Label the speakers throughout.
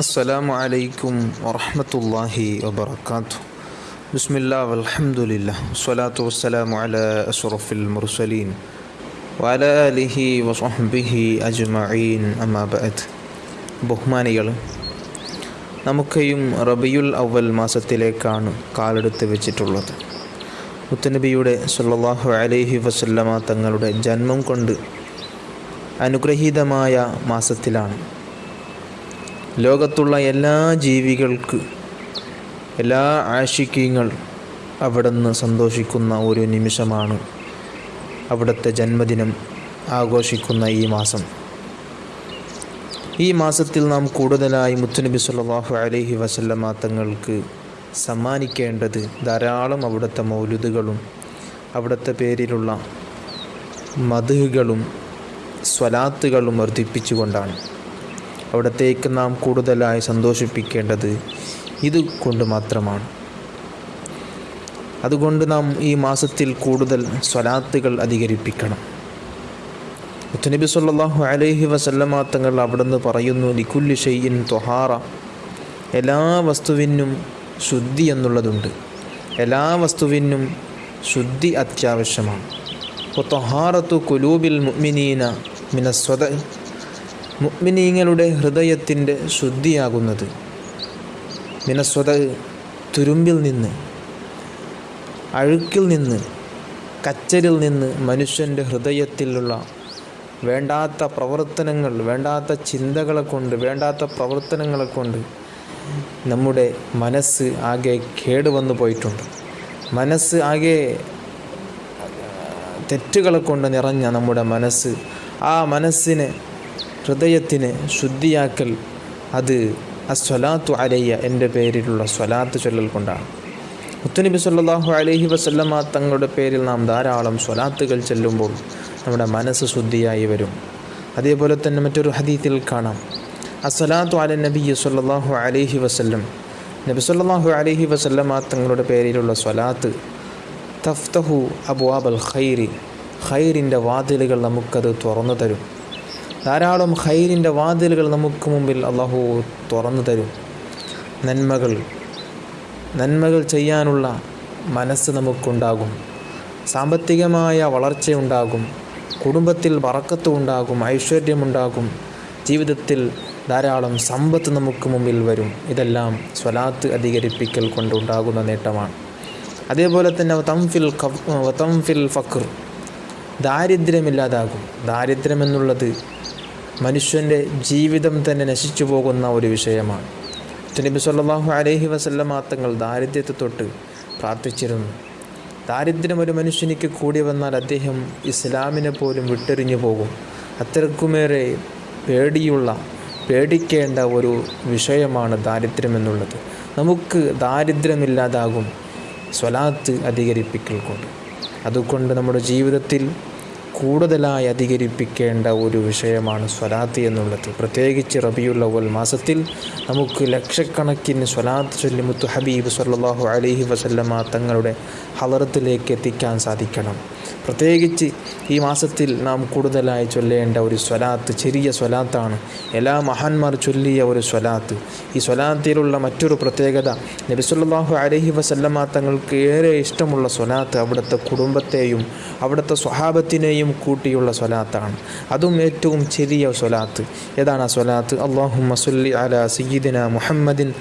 Speaker 1: അസ്സലാമു അലൈക്കും വറഹമത്തല്ലാഹി വബർക്കാത്തു ബിസ്മില്ലാ വലഹമുല്ല സ്വലാത്തു വസ്സലാമു അല അസ്റഫിൽ മുർസലീൻ. വല അലിഹി വസഹബിഹി അജ്മഈൻ. അമാബദ് ബഹുമാനികൾ നമുക്കെയും റബിയുൽ അവൽ മാസത്തിലേക്കാണ് കാലെടുത്ത് വെച്ചിട്ടുള്ളത്. മുത്തനബിയുടെ സല്ലാഹു അലൈഹി വസല്ലമ തങ്ങളുടെ ജന്മം കൊണ്ട് അനുഗ്രഹീതമായ മാസത്തിലാണ് ലോകത്തുള്ള എല്ലാ ജീവികൾക്ക് എല്ലാ ആശിക്യങ്ങൾ അവിടുന്ന് സന്തോഷിക്കുന്ന ഒരു നിമിഷമാണ് അവിടുത്തെ ജന്മദിനം ആഘോഷിക്കുന്ന ഈ മാസം. ഈ മാസത്തിൽ നാം കൂടുതലായി മുത്തുനബി സല്ലല്ലാഹു അലഹി വസല്ലമ തങ്ങൾക്ക് സമ്മാനിക്കേണ്ടത് ധാരാളം അവിടുത്തെ മൗലുദുകളും അവിടുത്തെ പേരിലുള്ള മധുകളും സ്വലാത്തുകളും വർദ്ധിപ്പിച്ചുകൊണ്ടാണ്. അവിടത്തേക്ക് നാം കൂടുതലായി സന്തോഷിപ്പിക്കേണ്ടത് ഇത് കൊണ്ട് മാത്രമാണ്. അതുകൊണ്ട് നാം ഈ മാസത്തിൽ കൂടുതൽ സ്വലാത്തുകൾ അധികരിപ്പിക്കണം. മുത്തനബി സല്ലാഹു അലൈഹി വസല്ലമ തങ്ങൾ അവിടുന്ന് പറയുന്നു ലിക്കുല്ലി ഷെയ്യിൻ തൊഹാറ എല്ലാ വസ്തുവിനും ശുദ്ധി എന്നുള്ളതുണ്ട്. എല്ലാ വസ്തുവിനും ശുദ്ധി അത്യാവശ്യമാണ്. തൊഹാറത്തു കുലൂബിൽ മുഅ്മിനീന മിനസ്വത മുഅ്മിനീങ്ങളുടെ ഹൃദയത്തിന്റെ ശുദ്ധിയാകുന്നത്. മിനസ്വത തുരുമ്പിൽ നിന്ന് അഴുക്കിൽ നിന്ന് കച്ചരിൽ നിന്ന് മനുഷ്യന്റെ ഹൃദയത്തിലുള്ള വേണ്ടാത്ത പ്രവർത്തനങ്ങൾ വേണ്ടാത്ത ചിന്തകളെ കൊണ്ട് വേണ്ടാത്ത പ്രവർത്തനങ്ങളെ കൊണ്ട് നമ്മുടെ മനസ്സ് ആകെ കേടുവന്നു പോയിട്ടുണ്ട്. മനസ്സ് ആകെ തെറ്റുകളെ കൊണ്ട് നിറഞ്ഞ നമ്മുടെ മനസ്സ് ആ മനസ്സിനെ ഹൃദയത്തിന് ശുദ്ധിയാക്കൽ അത് അസ്വലാത്തു അലയ്യ എന്റെ പേരിലുള്ള സ്വലാത്ത് ചൊല്ലൽ കൊണ്ടാണ്. മുത്തുനബി സല്ലാഹു അലഹി വസല്ലമ തങ്ങളുടെ പേരിൽ നാം ധാരാളം സ്വലാത്തുകൾ ചെല്ലുമ്പോൾ നമ്മുടെ മനസ്സ് ശുദ്ധിയായി വരും. അതേപോലെ തന്നെ മറ്റൊരു ഹദീത്തിൽ കാണാം. അസ്വലാത്തു അല നബി സല്ലല്ലാഹു അലഹി വസല്ലം. നബി സല്ലല്ലാഹു അലഹി വസല്ലമ തങ്ങളുടെ പേരിലുള്ള സ്വലാത്ത് തഫ്തഹു അബുവാബൽ ഖൈരി. ഖൈറിന്റെ വാതിലുകൾ നമുക്കത് തുറന്നു തരും. ധാരാളം ഹൈരിന്റെ വാതിലുകൾ നമുക്ക് മുമ്പിൽ അള്ളാഹു തുറന്നു തരും. നന്മകൾ നന്മകൾ ചെയ്യാനുള്ള മനസ്സ് നമുക്കുണ്ടാകും. സാമ്പത്തികമായ വളർച്ചയുണ്ടാകും കുടുംബത്തിൽ വറക്കത്ത് ഉണ്ടാകും ഐശ്വര്യമുണ്ടാകും ജീവിതത്തിൽ ധാരാളം സമ്പത്ത് നമുക്ക് മുമ്പിൽ വരും. ഇതെല്ലാം സ്വലാത്ത് അധികരിപ്പിക്കൽ കൊണ്ടുണ്ടാകുന്ന നേട്ടമാണ്. അതേപോലെ തന്നെ തംഫിൽ തംഫിൽ ഫക്ർ ദാരിദ്ര്യമില്ലാതാകും. ദാരിദ്ര്യമെന്നുള്ളത് മനുഷ്യന്റെ ജീവിതം തന്നെ നശിച്ചു പോകുന്ന ഒരു വിഷയമാണ്. നബി സല്ലല്ലാഹു അലൈഹി വസല്ലമ തങ്ങൾ ദാരിദ്ര്യത്തെ തൊട്ട് പ്രാർത്ഥിച്ചിരുന്നു. ദാരിദ്ര്യം ഒരു മനുഷ്യനിക്ക് കൂടി വന്നാൽ അദ്ദേഹം ഇസ്ലാമിനെ പോലും വിട്ടെറിഞ്ഞു പോകും. അത്രക്കുമേറെ പേടിയുള്ള പേടിക്കേണ്ട ഒരു വിഷയമാണ് ദാരിദ്ര്യം എന്നുള്ളത്. നമുക്ക് ദാരിദ്ര്യമില്ലാതാകും. സ്വലാത്ത് അധികരിപ്പിക്കൽ കൊണ്ട്. അതുകൊണ്ട് നമ്മുടെ ജീവിതത്തിൽ കൂടുതലായി അധികരിപ്പിക്കേണ്ട ഒരു വിഷയമാണ് സ്വലാത്ത് എന്നുള്ളത്. പ്രത്യേകിച്ച് റബിയുൽ അവൽ മാസത്തിൽ നമുക്ക് ലക്ഷക്കണക്കിന് സ്വലാത്ത് ചൊല്ലി മുത്തു ഹബീബ് സല്ലാഹു അലഹി വസല്ലമ തങ്ങളുടെ ഹലറത്തിലേക്ക് എത്തിക്കാൻ സാധിക്കണം. പ്രത്യേകിച്ച് ഈ മാസത്തിൽ നാം കൂടുതലായി ചൊല്ലേണ്ട ഒരു സ്വലാത്ത് ചെറിയ സ്വലാത്താണ്. എല്ലാ മഹാന്മാർ ചൊല്ലിയ ഒരു സ്വലാത്ത്. ഈ സ്വലാത്തിലുള്ള മറ്റൊരു പ്രത്യേകത നബിസുല്ലാഹു അലഹി അലൈഹി വസല്ലമ തങ്ങൾക്ക് ഏറെ ഇഷ്ടമുള്ള സ്വലാത്ത് അവിടുത്തെ കുടുംബത്തെയും അവിടുത്തെ സ്വഹാബത്തിനെയും കൂട്ടിയുള്ള സ്വലാത്താണ്. അതും ഏറ്റവും ചെറിയ സ്വലാത്ത്. ഏതാണ് ആ സ്വലാത്ത്? അള്ളാഹു മസുല്ലി അല സയ്യിദിന മുഹമ്മദിൻ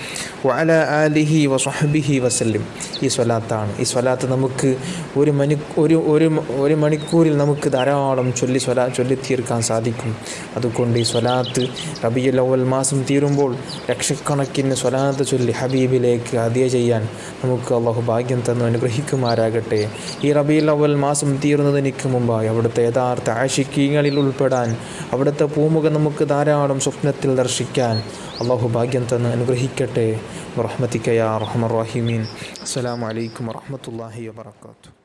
Speaker 1: വഅല ആലിഹി വസ്ഹബിഹി വസല്ലിം. ഈ സ്വലാത്താണ്. ഈ സ്വലാത്ത് നമുക്ക് ഒരു മനു ഒരു ഒരു ഒരു മണിക്കൂറിൽ നമുക്ക് ധാരാളം ചൊല്ലി സ്വലാ ചൊല്ലി തീർക്കാൻ സാധിക്കും. അതുകൊണ്ട് ഈ സ്വലാത്ത് റബിയുൽ അവൽ മാസം തീരുമ്പോൾ ലക്ഷക്കണക്കിന് സ്വലാത്ത് ചൊല്ലി ഹബീബിലേക്ക് അതിയ ചെയ്യാൻ നമുക്ക് അള്ളാഹു ഭാഗ്യം തന്നു അനുഗ്രഹിക്കുമാരാകട്ടെ ഈ റബിയുൽ അവൽ മാസം തീർന്നതിന് മുമ്പായി അവിടുത്തെ യഥാർത്ഥ ആശിക്കീങ്ങളിൽ ഉൾപ്പെടാൻ അവിടുത്തെ പൂമുഖം നമുക്ക് ധാരാളം സ്വപ്നത്തിൽ ദർശിക്കാൻ അള്ളാഹു ഭാഗ്യം തന്ന് അനുഗ്രഹിക്കട്ടെ. റഹ്മത്തിക്കയാ റഹ്മർ റഹിമീൻ. അലൈക്കും വറഹ്മത്തുള്ളാഹി വബറകാതുഹു.